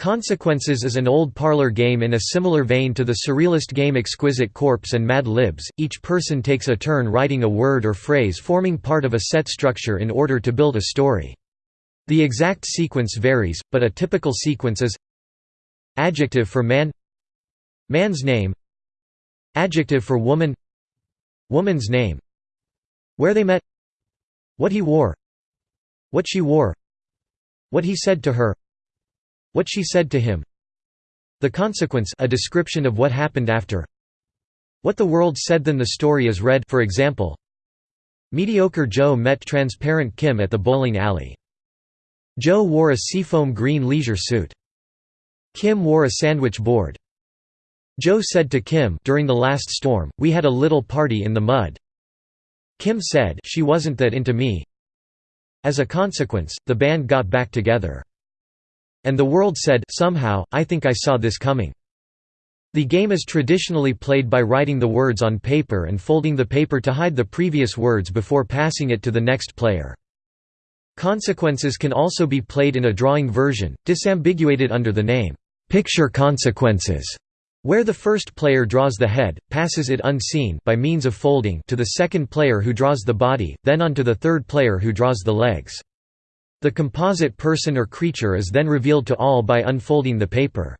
Consequences is an old parlor game in a similar vein to the surrealist game Exquisite Corpse and Mad Libs. Each person takes a turn writing a word or phrase forming part of a set structure in order to build a story. The exact sequence varies, but a typical sequence is Adjective for man Man's name Adjective for woman Woman's name Where they met What he wore What she wore What he said to her what she said to him The consequence a description of what happened after What the world said then the story is read for example Mediocre Joe met transparent Kim at the bowling alley. Joe wore a seafoam green leisure suit. Kim wore a sandwich board. Joe said to Kim during the last storm, we had a little party in the mud. Kim said she wasn't that into me. As a consequence, the band got back together. And the world said somehow, I think I saw this coming. The game is traditionally played by writing the words on paper and folding the paper to hide the previous words before passing it to the next player. Consequences can also be played in a drawing version, disambiguated under the name, "'Picture Consequences' where the first player draws the head, passes it unseen by means of folding to the second player who draws the body, then on to the third player who draws the legs. The composite person or creature is then revealed to all by unfolding the paper.